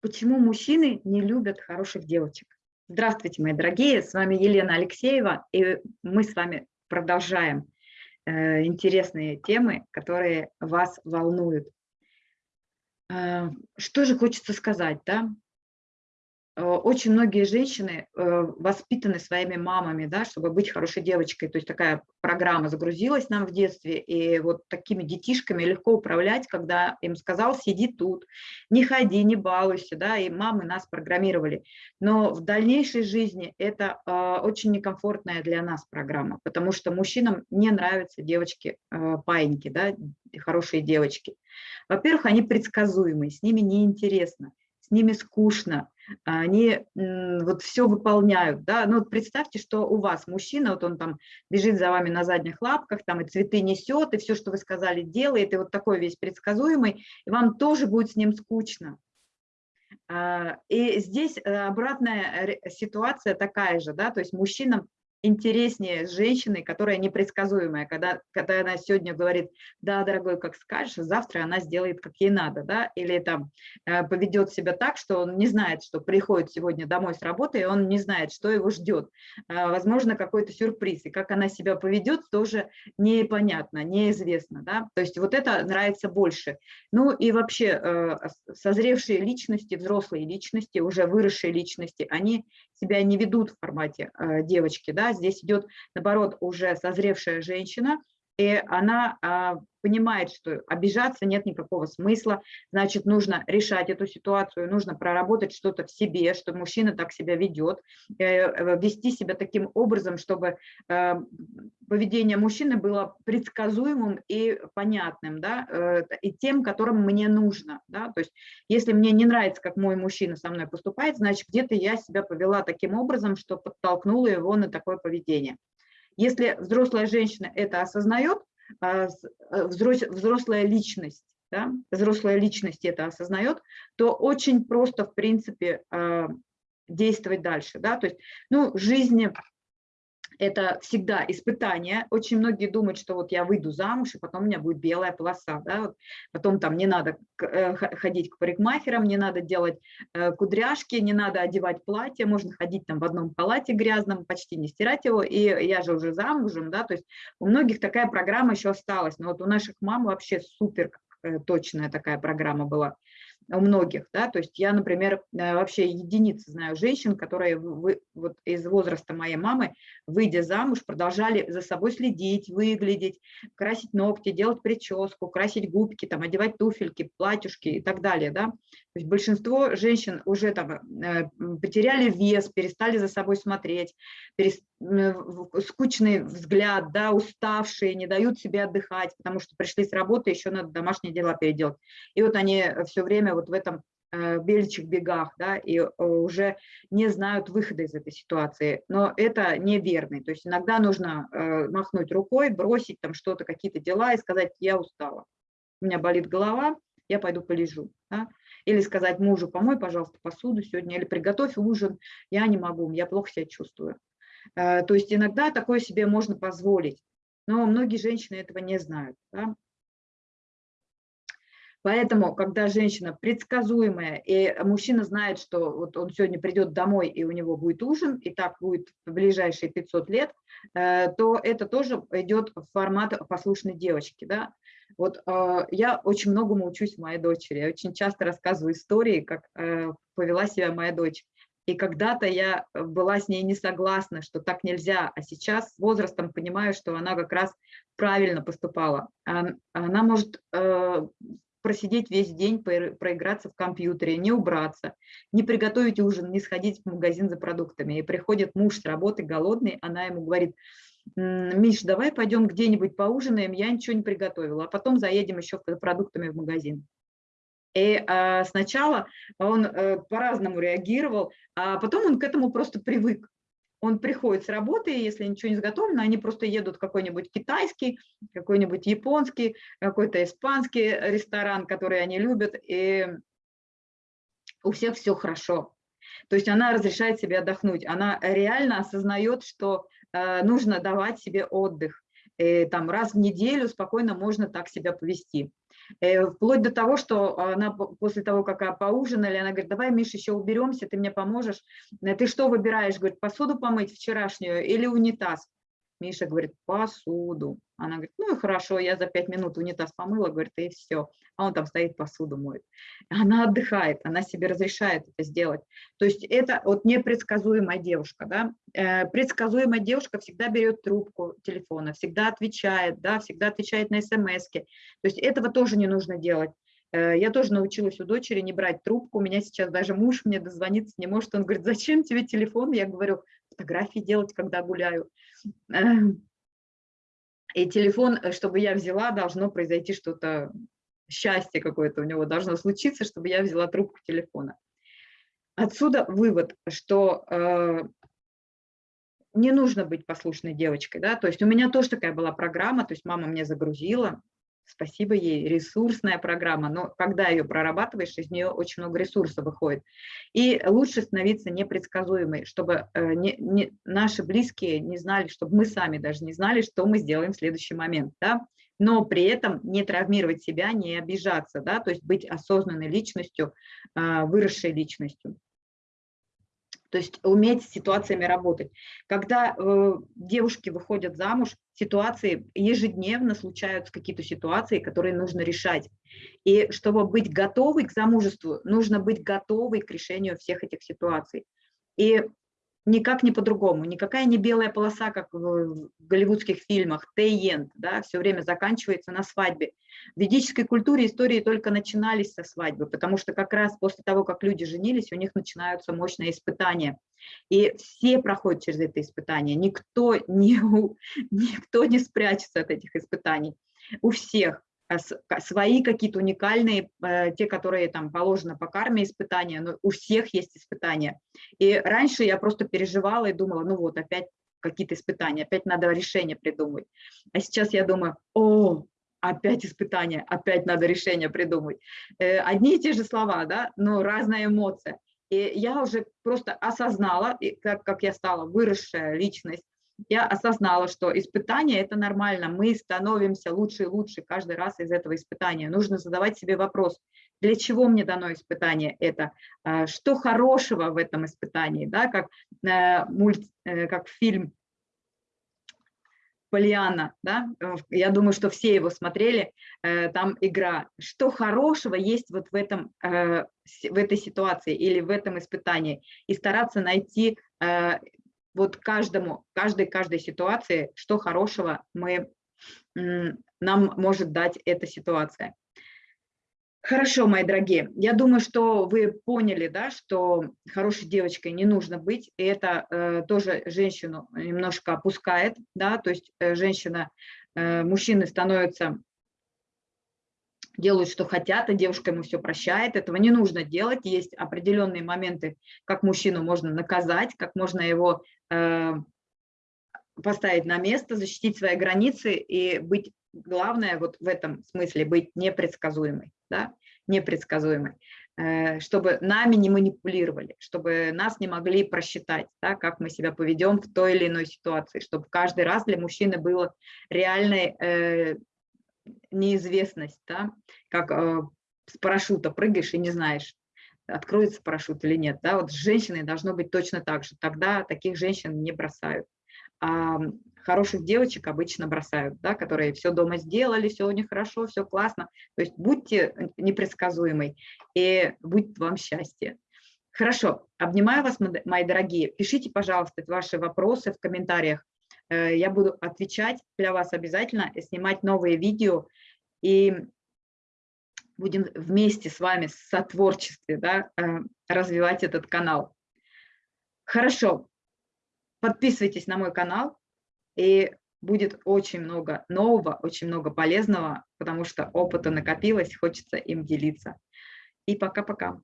Почему мужчины не любят хороших девочек? Здравствуйте, мои дорогие, с вами Елена Алексеева, и мы с вами продолжаем э, интересные темы, которые вас волнуют. Э, что же хочется сказать, да? Э, очень многие женщины э, воспитаны своими мамами, да, чтобы быть хорошей девочкой. То есть такая программа загрузилась нам в детстве, и вот такими детишками легко управлять, когда им сказал, сиди тут, не ходи, не балуйся, да, и мамы нас программировали. Но в дальнейшей жизни это э, очень некомфортная для нас программа, потому что мужчинам не нравятся девочки-паиньки, да, хорошие девочки. Во-первых, они предсказуемые, с ними неинтересно, с ними скучно, они вот все выполняют, да, ну вот представьте, что у вас мужчина, вот он там бежит за вами на задних лапках, там и цветы несет, и все, что вы сказали, делает, и вот такой весь предсказуемый, и вам тоже будет с ним скучно. А, и здесь э, обратная ситуация такая же, да, то есть мужчинам интереснее с женщиной, которая непредсказуемая, когда, когда она сегодня говорит, да, дорогой, как скажешь, завтра она сделает, как ей надо, да, или там э, поведет себя так, что он не знает, что приходит сегодня домой с работы, и он не знает, что его ждет. Э, возможно, какой-то сюрприз, и как она себя поведет, тоже непонятно, неизвестно, да, то есть вот это нравится больше. Ну и вообще э, созревшие личности, взрослые личности, уже выросшие личности, они себя не ведут в формате девочки, да, здесь идет, наоборот, уже созревшая женщина, и она а, понимает, что обижаться нет никакого смысла, значит, нужно решать эту ситуацию, нужно проработать что-то в себе, что мужчина так себя ведет, э, э, вести себя таким образом, чтобы э, поведение мужчины было предсказуемым и понятным, да, и тем, которым мне нужно, да, то есть если мне не нравится, как мой мужчина со мной поступает, значит, где-то я себя повела таким образом, что подтолкнула его на такое поведение. Если взрослая женщина это осознает, а, э, взрослая личность, да, взрослая личность это осознает, то очень просто, в принципе, а, действовать дальше. Да? То есть, ну, жизнь это всегда испытание. Очень многие думают, что вот я выйду замуж, и потом у меня будет белая полоса. Да? Вот потом там не надо э, ходить к парикмахерам, не надо делать э, кудряшки, не надо одевать платье, можно ходить там в одном халате грязном, почти не стирать его, и я же уже замужем. Да? То есть у многих такая программа еще осталась, но вот у наших мам вообще супер э, точная такая программа была у многих, да, то есть я, например, э, вообще единицы знаю женщин, которые вы, вот из возраста моей мамы, выйдя замуж, продолжали за собой следить, выглядеть, красить ногти, делать прическу, красить губки, там, одевать туфельки, платьюшки и так далее, да, то есть большинство женщин уже там э, потеряли вес, перестали за собой смотреть. Скучный взгляд, да, уставшие, не дают себе отдыхать, потому что пришли с работы, еще надо домашние дела переделать. И вот они все время вот в этом э, бельчих бегах, да, и э, уже не знают выхода из этой ситуации. Но это неверный. То есть иногда нужно махнуть рукой, бросить там что-то, какие-то дела и сказать, я устала, у меня болит голова, я пойду полежу. Да? Или сказать мужу, помой, пожалуйста, посуду сегодня, или приготовь ужин, я не могу, я плохо себя чувствую. Э, то есть иногда такое себе можно позволить, но многие женщины этого не знают. Да? Поэтому, когда женщина предсказуемая, и мужчина знает, что вот он сегодня придет домой, и у него будет ужин, и так будет в ближайшие 500 лет, э, то это тоже идет в формат послушной девочки. Да? Вот э, я очень многому учусь моей дочери. Я очень часто рассказываю истории, как повела себя моя дочь. И когда-то я была с ней не согласна, что так нельзя, а сейчас с возрастом понимаю, что она как раз правильно поступала. Она может э, просидеть весь день, проиграться в компьютере, не убраться, не приготовить ужин, не сходить в магазин за продуктами. И приходит муж с работы голодный, она ему говорит, Миш, давай пойдем где-нибудь поужинаем, я ничего не приготовила, а потом заедем еще за продуктами в магазин. И а, сначала он а, по-разному реагировал, а потом он к этому просто привык. Он приходит с работы, если ничего не заготовлено, они просто едут в какой-нибудь китайский, какой-нибудь японский, какой-то испанский ресторан, который они любят, и у всех все хорошо. То есть она разрешает себе отдохнуть, она реально осознает, что Э, нужно давать себе отдых. И, э, там раз в неделю спокойно можно так себя повести. Э, вплоть до того, что она после того, как поужинали, она говорит, давай, Миша, еще уберемся, ты мне поможешь. Э, ты что выбираешь? Говорит, посуду помыть вчерашнюю или унитаз? Миша говорит, посуду. Она говорит, ну и хорошо, я за пять минут унитаз помыла, говорит, и все. А он там стоит, посуду моет. Она отдыхает, она себе разрешает это сделать. То есть это вот непредсказуемая девушка. Да? Э, предсказуемая девушка всегда берет трубку телефона, всегда отвечает, да, всегда отвечает на смс -ки. То есть этого тоже не нужно делать. Э, я тоже научилась у дочери не брать трубку. У меня сейчас даже муж мне дозвониться не может. Он говорит, зачем тебе телефон? Я говорю, фотографии делать, когда гуляю. И телефон, э, чтобы я взяла, должно произойти что-то, счастье какое-то у него должно случиться, чтобы я взяла трубку телефона. Отсюда вывод, что э, не нужно быть послушной девочкой, да, то есть у меня тоже такая была программа, то есть мама мне загрузила, спасибо ей, ресурсная программа, но когда ее прорабатываешь, из нее очень много ресурсов выходит. И лучше становиться непредсказуемой, чтобы э, не, не, наши близкие не знали, чтобы мы сами даже не знали, что мы сделаем в следующий момент, да? но при этом не травмировать себя, не обижаться, да? то есть быть осознанной личностью, а, выросшей личностью то есть уметь с ситуациями работать. Когда э, девушки выходят замуж, ситуации ежедневно случаются какие-то ситуации, которые нужно решать. И чтобы быть готовой к замужеству, нужно быть готовой к решению всех этих ситуаций. И никак не по-другому, никакая не белая полоса, как в голливудских фильмах, тейент, да, все время заканчивается на свадьбе. В ведической культуре истории только начинались со свадьбы, потому что как раз после того, как люди женились, у них начинаются мощные испытания. И все проходят через это испытание, никто не, никто не спрячется от этих испытаний. У всех. А свои какие-то уникальные, э, те, которые там положено по карме испытания, но у всех есть испытания. И раньше я просто переживала и думала, ну вот опять какие-то испытания, опять надо решение придумать. А сейчас я думаю, о, опять испытания, опять надо решение придумать. Э, одни и те же слова, да, но разная эмоция. И я уже просто осознала, как, как я стала выросшая личность, я осознала, что испытание – это нормально, мы становимся лучше и лучше каждый раз из этого испытания. Нужно задавать себе вопрос, для чего мне дано испытание это, а, что хорошего в этом испытании, да, как, э, мульт, э, как фильм Полиана, да, я думаю, что все его смотрели, э, там игра. Что хорошего есть вот в, этом, в этой ситуации или в этом испытании? И стараться найти вот каждому, каждой, каждой ситуации, что хорошего мы, нам может дать эта ситуация. Хорошо, мои дорогие, я думаю, что вы поняли, да, что хорошей девочкой не нужно быть, и это э, тоже женщину немножко опускает, да, то есть э, женщина, э, мужчины становятся делают, что хотят, а девушка ему все прощает. Этого не нужно делать. Есть определенные моменты, как мужчину можно наказать, как можно его э, поставить на место, защитить свои границы и быть, главное вот в этом смысле, быть непредсказуемой, да, непредсказуемой, э, чтобы нами не манипулировали, чтобы нас не могли просчитать, да, как мы себя поведем в той или иной ситуации, чтобы каждый раз для мужчины было реальной э, неизвестность, да, как э, с парашюта прыгаешь и не знаешь, откроется парашют или нет. Да? Вот с женщиной должно быть точно так же. Тогда таких женщин не бросают. А хороших девочек обычно бросают, да, которые все дома сделали, все у них хорошо, все классно. То есть будьте непредсказуемой и будет вам счастье. Хорошо, обнимаю вас, мои дорогие. Пишите, пожалуйста, ваши вопросы в комментариях. Э, я буду отвечать для вас обязательно, снимать новые видео и будем вместе с вами в сотворчестве да, э, развивать этот канал. Хорошо, подписывайтесь на мой канал, и будет очень много нового, очень много полезного, потому что опыта накопилось, хочется им делиться. И пока-пока.